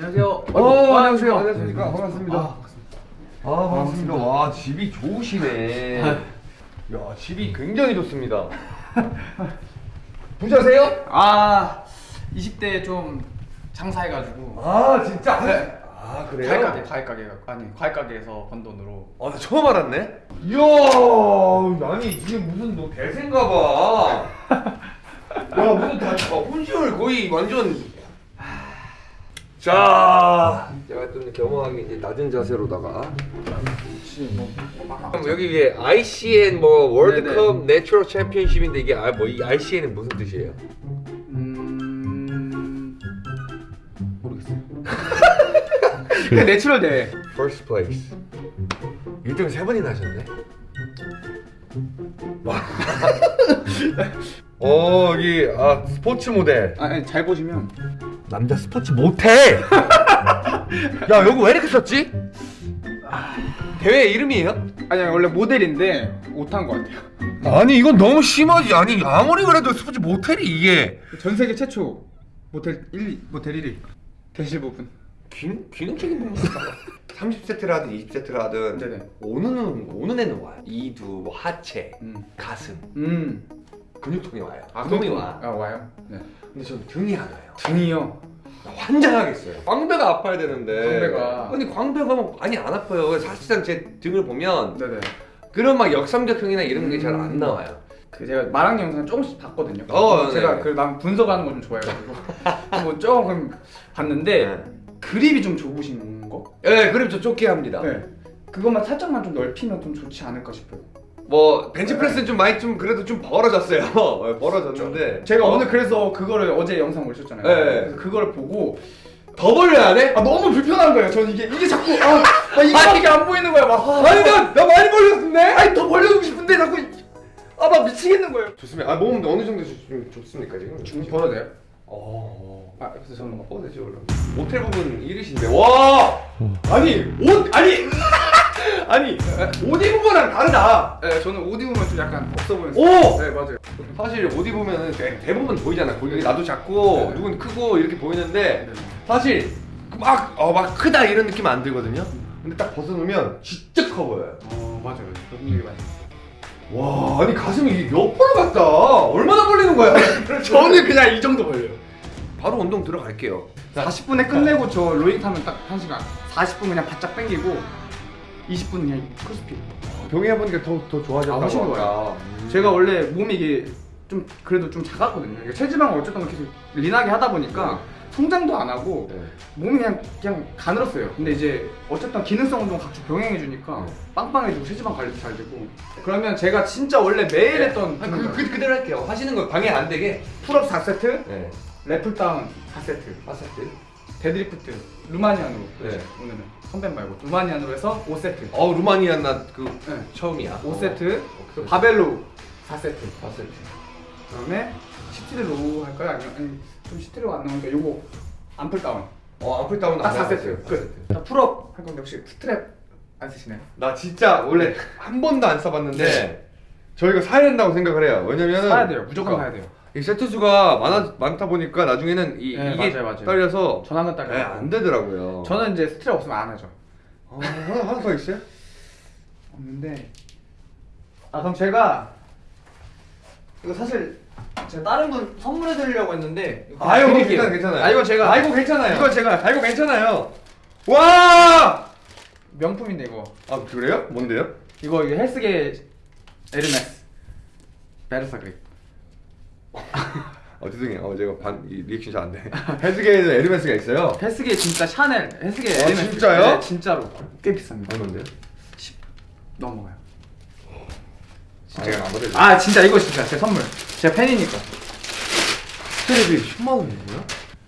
안녕하세요. 어, 안녕하세요. 아, 안녕하십니까. 반갑습니다. 아, 아, 반갑습니다. 와, 집이 좋으시네. 야, 집이 굉장히 좋습니다. 부자세요? 아 20대 좀 장사해가지고 아, 진짜? 네. 아, 그래요? 과일 가게 과일 가게 아니 과일 가게에서 번 돈으로 아, 나 처음 알았네. 이야, 아니 이게 무슨 너 대세인가 봐. 야, 무슨 다 아, 혼신을 거의 완전. 자, 제가 좀 겸허하게 이제 낮은 자세로다가. 그럼 여기 이게 ICN 뭐 월드컵 natural 챔피언십인데 이게 아, 뭐이 ICN은 무슨 뜻이에요? 음 모르겠어요. 그 natural 대회. First place. 1등 세 번이나 하셨네. 와. 어 여기 아 스포츠 모델. 아, 아니 잘 보시면 남자 스포츠 못해. 야 여기 왜 이렇게 썼지? 대회 이름이에요? 아니 원래 모델인데 못한 것 같아요. 아니 이건 너무 심하지. 아니 아무리 그래도 스포츠 모텔이 이게 전 세계 최초 모텔 1 모텔 1위 대실 부분. 기, 기능적인 부분 30세트를 하든 20세트를 하든 네네. 오는 오는 애는 와요. 이두, 뭐 하체, 음. 가슴, 음. 근육통이 와요. 등이 와. 아 와요. 네. 근데 저는 등이 안 와요. 등이요. 환장하겠어요. 광배가 아파야 되는데. 광배가. 아니 광배가 뭐 많이 안 아파요. 사실상 제 등을 보면 네네. 그런 막 역삼각형이나 이런 게 잘 안 나와요. 그 제가 마랑 영상 조금씩 봤거든요. 어, 제가 네. 그난 분석하는 거 좀 좋아해가지고 한번 조금 봤는데 네. 그립이 좀 좁으신 거? 예, 그럼 저 쫓게 합니다. 네. 그것만 살짝만 좀 넓히면 좀 좋지 않을까 싶어요. 뭐 벤치프레스는 좀 많이 좀 그래도 좀 벌어졌어요. 예, 벌어졌는데 제가 어, 오늘 그래서 그거를 어제 영상 올렸잖아요. 네. 그래서 그걸 보고 더 벌려야 돼? 아 너무 불편한 거예요. 저는 이게 이게 자꾸 아, 아 이거밖에 안 보이는 거야. 막 아, 아니 나, 나 많이 벌렸는데? 아니 더 벌려주고 싶은데 자꾸 아 막 미치겠는 거예요. 좋습니다. 아, 몸 어느 정도 좀 좁습니까 지금? 좀 벌어도 돼요? 어. 아 그래서 저는 막 어, 되죠 그럼. 모텔 부분 이르신데 와 아니 옷 아니 아니 옷 입은 거랑 다르다. 네, 저는 옷 입으면 좀 약간 없어 보여서. 오! 네 맞아요. 사실 옷 입으면 대- 대부분 보이잖아. 거기 나도 작고 네. 누군 크고 이렇게 보이는데 네. 사실 막 어 막 크다 이런 느낌 안 들거든요. 근데 딱 벗어놓으면 진짜 커 보여요. 어 맞아요. 그런 얘기 많이. 와 아니 가슴이 몇 프로 같다. 얼마나 벌리는 거야? 저는 그냥 이 정도 벌려요. 바로 운동 들어갈게요. 40분에 끝내고 저 rowing 타면 딱 1시간 40분 그냥 바짝 당기고 20분 그냥 크로스핏 병행해보니까 더, 더 좋아졌다고 아, 훨씬 아까. 좋아요. 음. 제가 원래 몸이 이게 좀 그래도 좀 작았거든요 이게 체지방을 어쨌든 계속 lean하게 하다 보니까 성장도 안 하고 네. 몸이 그냥 그냥 가늘었어요 근데 이제 어쨌든 기능성 운동 각종 병행해 주니까 네. 빵빵해지고 체지방 관리도 잘 되고 그러면 제가 진짜 원래 매일 했던 아, 그, 그, 그대로 할게요. 하시는 거 방해 안 되게. pull-up 4세트 네. 래플 다운 4세트 파세트. 데드리프트 루마니안으로 네. 오늘은 선배 말고 루마니안으로 해서 5세트 어 루마니아 나그 네. 처음이야. 5세트 어, 그 바벨로 4세트 파세트. 그다음에 시티를 로우 할까요? 아니면 아니 좀 시티를 안 나오니까 요거 암플 다운 어 아플 다운 딱 4세트 끝 자, 풀업 할 건데 혹시 스트랩 안 쓰시나요? 나 진짜 원래 한 번도 안 써봤는데 저희가 사야 된다고 생각을 해요. 왜냐면은 사야 돼요 무조건 그러니까 사야 돼요 이 세트 수가 많아 많다 보니까 나중에는 이, 네, 이게 맞아요, 맞아요. 딸려서 전화는 딸려 네, 안 되더라고요. 저는 이제 스트랩 없으면 안 하죠 어, 하나 하나 더 있어요? 없는데 아 그럼 제가 이거 사실 제가 다른 분 선물해 드리려고 했는데 이거 아유 드릴게요. 괜찮아 괜찮아요. 아 이건 제가 아이고 괜찮아요. 이건 제가 아이고 괜찮아요. 와! 명품인데 이거 아 그래요? 뭔데요? 이거 이거 헬스계 에르메스 베르사 그립 어 죄송해요. 어 제가 반 이 리액션 잘 안 돼. 헬스계에는 에르메스가 있어요. 헬스계 진짜 샤넬 헬스계 아, 에르메스 진짜요? 네, 진짜로 꽤 비쌉니다 얼마인데요? 10 넘어가요 아, 안 받아요. 아 진짜 이거 진짜 제 선물 제가 팬이니까 strap이 10만 원이에요?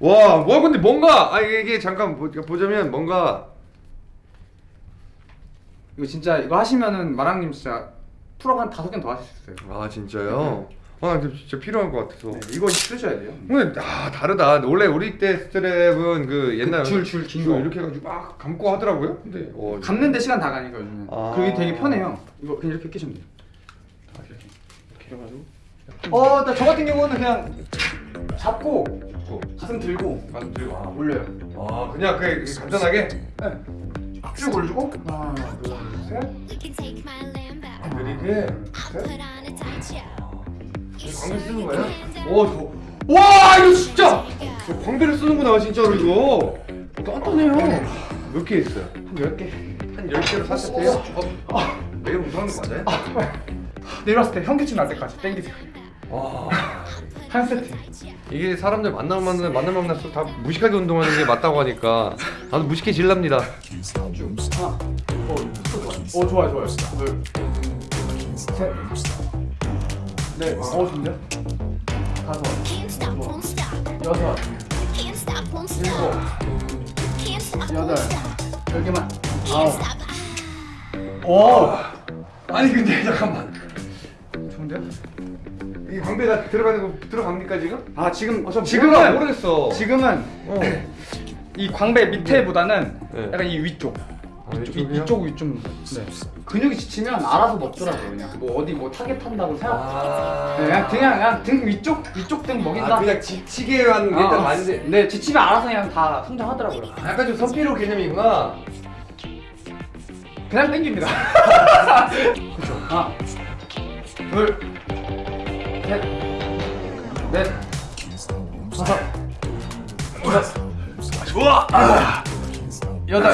와, 뭐 근데 뭔가 아 이게, 이게 잠깐 보, 보자면 뭔가 이거 진짜 이거 하시면은 마랑님 진짜 한 다섯 개는 더 하실 수 있어요 아 진짜요? 아 진짜 필요한 것 같아서. 네, 이거 쓰셔야 돼요 근데 아 다르다. 원래 우리 때 스트랩은 그 옛날 줄, 줄, 긴줄 거. 이렇게 해가지고 막 감고 하더라고요. 근데 어, 감는데 시간 다 가니까 요즘은 아. 그게 되게 편해요 이거 그냥 이렇게 끼시면 돼요 이렇게 이렇게 해가지고 어나 저 같은 경우는 그냥 잡고 짚고 가슴 들고 가슴 들고 아, 올려요. 아 그냥 그 간단하게 네. 쭉 올리고 하나, 둘, 셋. 느리게 I'll 광배 쓰는 거야? 오 저. 와 이거 진짜 저 광배를 쓰는구나 진짜로 이거 단단해요 몇 개 있어요? 한 10개. 한 10개로 샀었대요? 아, 내가 무서운 거 맞아요? 내려왔을 때 현기증 날 때까지 땡기세요. 와 한 세트. 이게 사람들 만나면 만나면 만나면 만날수록 다 무식하게 운동하는 게 맞다고 하니까 나도 무식해질랍니다 하나. 어, 어 좋아요, 좋아요. 둘, 셋, 넷. 어 좋은데요? 다섯. 여섯, 일곱, 여덟. 열 개만. 아홉. 오. 아니 근데 잠깐만 좋은데요? 이 광배가 들어가는 거 들어갑니까 지금? 아 지금 몰라, 지금은 모르겠어 지금은 어. 이 광배 밑에보다는 네. 약간 이 위쪽. 아, 이쪽, 이쪽이요? 이 쪽 위좀 네. 근육이 지치면 알아서 먹더라고요. 그냥 뭐 어디 뭐 타겟 한다고 생각 아. 네, 그냥 그냥 그냥 등 위쪽 위쪽 등 먹인다. 아 그냥 지치게 하는 게 일단 아, 많은데. 네 지치면 알아서 그냥 다 성장하더라고요. 아, 약간 좀 선피로 개념이구나. 그냥 땡깁니다. 그렇죠? 하나 둘셋넷. 다섯. 여섯 좋아 여덟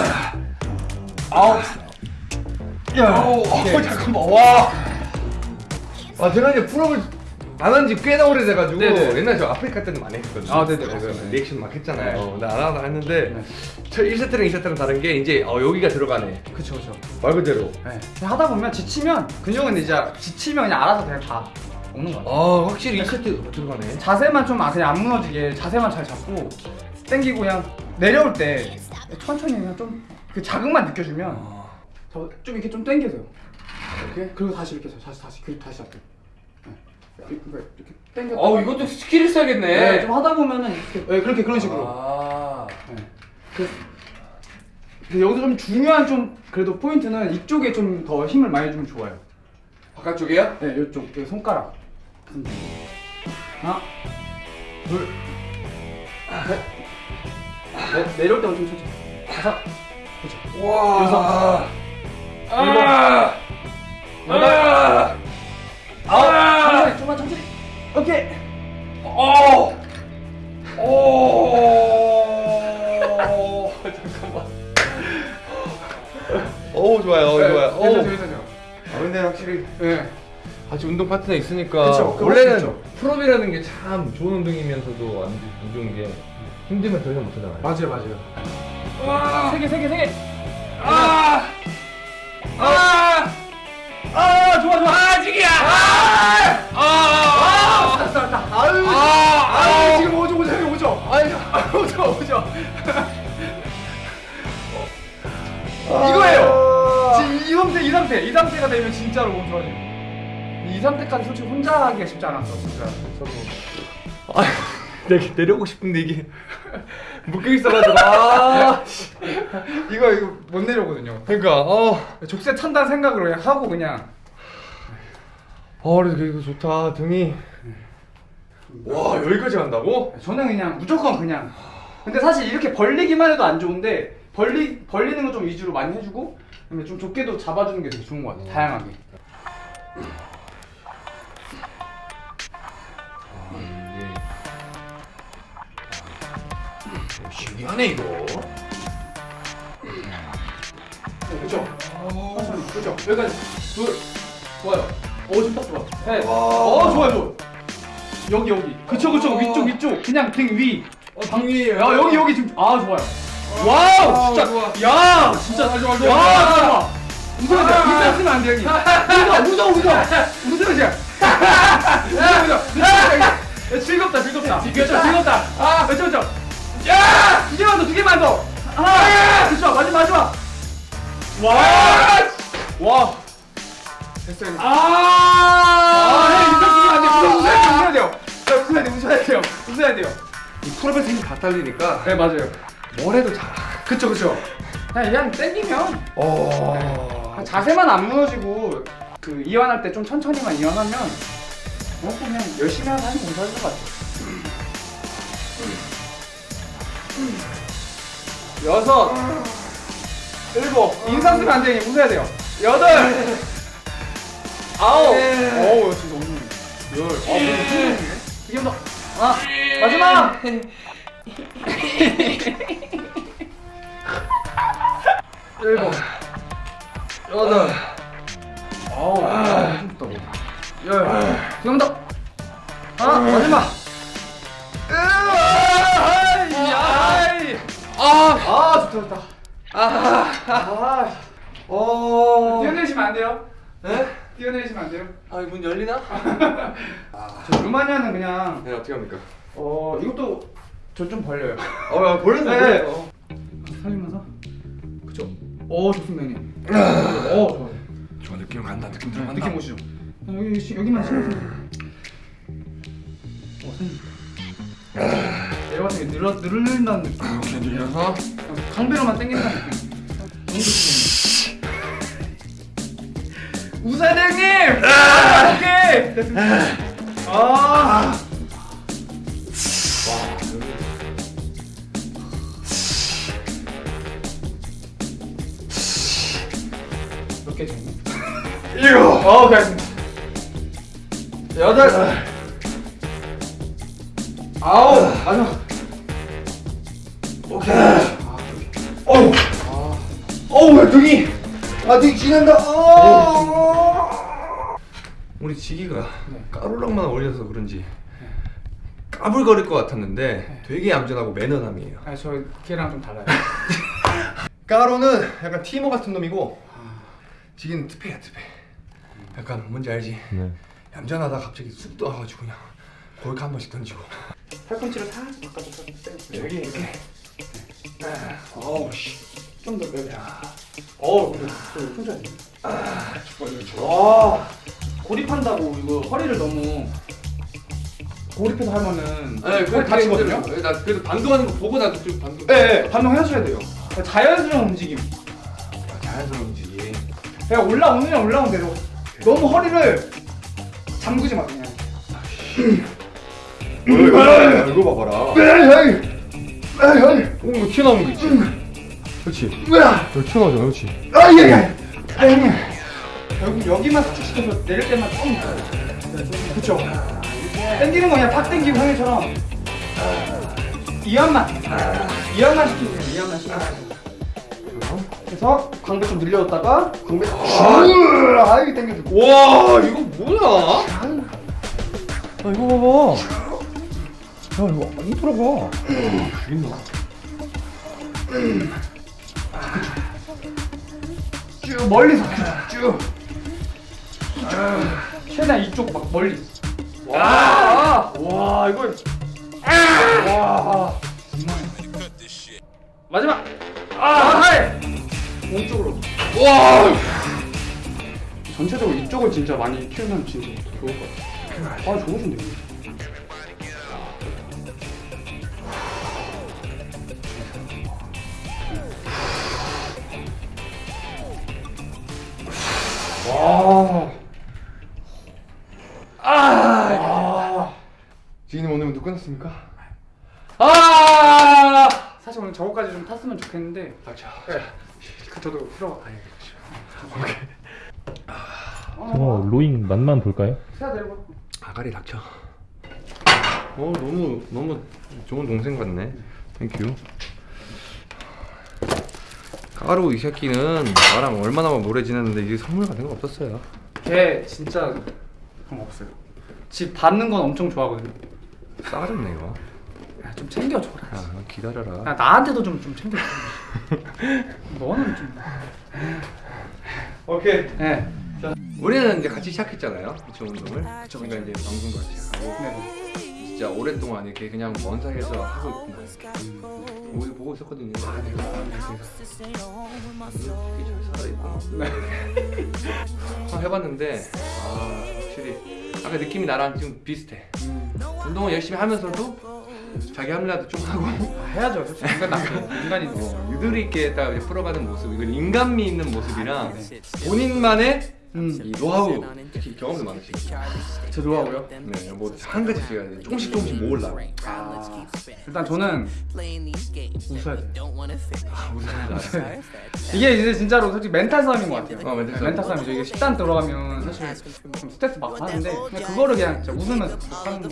아홉 열 아우, 오케이. 어, 잠깐만 와. 아 제가 이제 pull-up을 안 한 지 꽤나 오래돼가지고 네네. 옛날 저 아프리카 때는 많이 했거든요. 아, 네네, 그 맞습니다. 리액션 막 했잖아요. 네. 어, 나안 하다 했는데 네. 저 1세트랑 2세트랑 다른 게 이제 어, 여기가 들어가네. 그쵸 그쵸 말 그대로. 네. 하다 보면 지치면 근육은 이제 지치면 그냥 알아서 그냥 다 먹는 거 같아요 아 확실히 2세트 들어가네. 자세만 좀 아, 그냥 안 무너지게 자세만 잘 잡고 당기고 그냥 내려올 때 천천히 그냥 좀 그 자극만 느껴주면 저좀 이렇게 좀 당겨서요. 이렇게? 그리고 다시 이렇게 해서 다시 다시 그리고 다시 잡고. 네. 이렇게 이렇게 당겨 어 이것도 skill이 있어야겠네. 네, 좀 하다 보면은 이렇게. 네, 그렇게 그런 식으로. 아. 네. 그, 여기서 좀 중요한 좀 그래도 포인트는 이쪽에 좀 더 힘을 많이 주면 좋아요. 바깥쪽이야? 네, 이쪽 여기 손가락. 하나 둘. 셋, 넷 내려올 때만 좀 천천히 다섯 그렇죠 와. 여섯. 아. 여덟. 아. 아홉 천천히 좀만 천천히 오케이 어. 오. 잠깐만. 오 좋아요. 어, 좋아요. 오. 괜찮죠 괜찮죠 아 근데 확실히 네 같이 운동 파트너 있으니까 그쵸, 원래는. 풀업이라는 게 참 좋은 운동이면서도 안, 안 좋은 게 힘들면 더 이상 못하잖아요. 맞아요 맞아요 와. 세개 세 개 세개 아. 아. 아 좋아 좋아 아 지기야. 아. 아. 알았다 알았다 아유 아. 아유 아. 지금 오죠 오죠 형님 오죠 아니. 오죠 오죠 이거예요 지금 이 상태 이 상태 이 상태가 되면 진짜로 몸 좋아져요 이 상태까지 솔직히 혼자 하기가 쉽지 않았어 진짜 저도 아, 내가 내려오고 싶은데 이게 묶여 있어가지고 아, 이거 이거 못 내려오거든요. 그러니까 어, 족쇄 찬다는 생각으로 그냥 하고 그냥. 어 그래도 이거 좋다. 등이. 와 여기까지 간다고? 저는 그냥 무조건 그냥. 근데 사실 이렇게 벌리기만 해도 안 좋은데 벌리 벌리는 거 좀 위주로 많이 해주고 그다음에 좀 좁게도 잡아주는 게 되게 좋은 것 같아요. 다양하게 신기하네 이거. 네, 그죠? 천천히 그죠? 여기까지. 둘 좋아요. 오 지금 딱 좋아. 셋 와. 어, 좋아요 좋아 여기 여기. 그쵸 그쵸. 위쪽 위쪽. 그냥 등위. 어, 등위. 야 여기 여기 지금. 아 좋아요. wow 아, 진짜. 좋아. 야 진짜. 잘 좋아 좋아 와 좋아. 웃어야 돼 웃어 쓰면 안돼 형님. 웃어 웃어 웃어 웃어 이제. 웃어 웃어 야, 즐겁다 즐겁다. 그렇죠 즐겁다. 아. 그렇죠 그렇죠 야! 두 개만 더, 두 개만 더! 하나! 그쵸, 마지막, 마지막! 와! 와! 됐어요. 아! 아, 형, 웃으면 안 돼. 웃어야 돼요, 웃어야 돼요. 웃어야 돼요, 웃어야 돼요. 이 풀업에서 힘이 다 딸리니까 네, 맞아요. 뭘 해도 잘. 그쵸, 그쵸. 그냥, 그냥 땡기면, 어. 자세만 안 무너지고, 그, 이완할 때 좀 천천히만 이완하면, 뭐, 그냥 열심히 하는 공사할 것 같아요. 여섯, 일곱. 인상 쓰면 안 돼. 웃어야 돼요. 여덟, 아홉. 어우, 진짜 오늘 열. 아, 이게 더. 아, 마지막. 일곱, 여덟, 아홉. 아. 열. 지금 더. 아, 마지막. 아! 아, 아, 좋다, 좋다. 아, 아, 어. 뛰어내리시면 안 돼요. 에? 뛰어내리시면 안 돼요. 아, 문 열리나? 저 루마니아는 그냥 네, 어떻게 합니까? 어 이것도 저좀 벌려요. 어, 야, 벌렸어, 네. 벌렸어. 살리면서. 그죠. 오 좋습니다 형님. 오 좋아요. 좋아, 느낌 간다, 느낌 네, 느낌 오시죠. 여기 시- 여기만 신경 쓰면. 오 선생님. 내가 봤을 때 늘어 늘린다는 느낌. 이렇게 늘려서. 강배로만 당긴다는 느낌. 너무 좋습니다. 우사장님! 아, 오케이! 됐습니다. 아! 몇개 정도? 일곱. 어, 알겠습니다. 여덟, 아홉, 마지막. 오케이. 어우. 어우, 왜 등이. 아, 등이 지난다. 어. 우리 지기가 까불락만 올려서 그런지 까불거릴 것 같았는데 되게 얌전하고 매너남이에요. 아, 저 걔랑 좀 달라요. 까로는 약간 티모 같은 놈이고 지기는 특패야 특패. 약간 뭔지 알지? 네. 얌전하다 갑자기 쑥 떠와가지고 그냥 골카 한 번씩 던지고. 팔꿈치를 살짝 바꿔서 빼주세요. 여기 이렇게. 어우 씨. 좀더 빼. 어우, 근데 해. 아, 와, 고립한다고 이거 허리를 너무 고립해서 하면은 네, 허리 다치거든요. 나 그래도 반동하는 거 보고 나도 좀 반동. 네, 네, 반동하셔야 돼요. 자연스러운 움직임. 아, 자연스러운 움직임. 그냥 올라오느냐 올라온 대로 너무 허리를 잠그지 마 그냥. 이거 봐봐라. 오, 이거 튀어나오는 거 있지? 그렇지. 으아, 여기 튀어나오잖아, 그렇지? 아, 예, 예. 아, 형님. 결국 여기만 살짝 시켜서 내릴 때만 조금. 그쵸. 당기는 거 그냥 팍 당기고 형님처럼. 이완만. 이완만 시키세요. 이완만 시키세요. 그래서 광배 좀 늘려줬다가 광배 아 이게 당겨줘. 와, 이거 뭐야? 아, 이거 봐봐. 야, 이거 안 들어가. 죽인다. 쭉 멀리서 쭉. 아, 최대한 이쪽 막 멀리. 와, 와 이거. 와. 마지막. 아, 하이. 오른쪽으로. 와, 전체적으로 이쪽을 진짜 많이 키우면 진짜 좋을 것 같아요. 아, 좋으신데. 끝났습니까? 아. 사실 오늘 저거까지 좀 탔으면 좋겠는데. 네. 그 저도 필요가 아니 어, rowing 맛만 볼까요? 세야 내려가. 아가리 닥쳐. 어, 너무 너무 좋은 동생 같네. thank you. 까루 이 새끼는 나랑 얼마나 오래 지냈는데 이게 선물 같은 거 없었어요. 걔 진짜 그런 거 없어요. 집 받는 건 엄청 좋아하거든요. 싸가지 없네 이거. 야, 좀 챙겨줘라. 야, 기다려라. 야, 나한테도 좀 좀 챙겨줘. 너는 좀. 오케이. 네. 우리는 이제 같이 시작했잖아요. 그쵸 운동을. 그쵸. 그러니까 이제 방송도 같이 하고 네. 진짜 오랫동안 이렇게 그냥 먼 사이에서 하고 있구나. 우리 보고 있었거든요. 아, 내가 되게 잘 살아있고. 네. 해봤는데 아 확실히 아까 느낌이 나랑 좀 비슷해. 운동을 열심히 하면서도 자기 합리화도 좀 하고 아, 해야죠. 솔직히 인간 남 인간이 어. 유도리 있게 딱 풀어가는 모습 이건 인간미 있는 모습이랑 본인만의 음. 이 노하우 특히 경험도 많으시고 제 노하우요? 네, 뭐한 가지 제가 조금씩 조금씩 모으려고 아, 일단 저는 웃어야 돼. 아, 무슨 말 이게 이제 진짜로 솔직히 멘탈 싸움인 것 같아요. 어, 멘탈 싸움. 멘탈 싸움이죠. 이게 식단 들어가면 사실 좀 스트레스 받고 하는데 그냥 그거를 그냥 진짜 웃으면서 하는 거.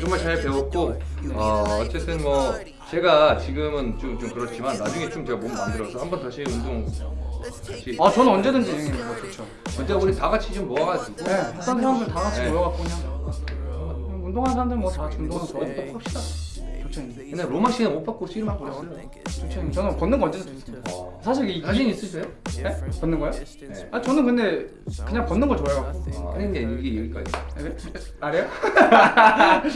정말 잘 배웠고 어, 어쨌든 뭐 제가 지금은 좀, 좀 그렇지만 나중에 좀 제가 몸 만들어서 한번 다시 운동 다시 아 저는 언제든지 뭐 좋죠. 언제 우리 다 같이 좀 모아가지고 네, 했던 사람들 다 같이 네. 모여갖고 그냥 운동하는 사람들 뭐다 같이 운동하는 저희 꼭 합시다. 좋죠. 형님. 옛날 로마 시간 못 받고 씨름만 그랬어요 좋죠. 형님. 저는 걷는 거 언제든 좋습니다. 사실 이 자신 있으세요? 네? 걷는 거요? 네. 아 저는 근데 그냥 걷는 걸 좋아해갖고. 아, 근데 이게 여기까지 네? 아래요?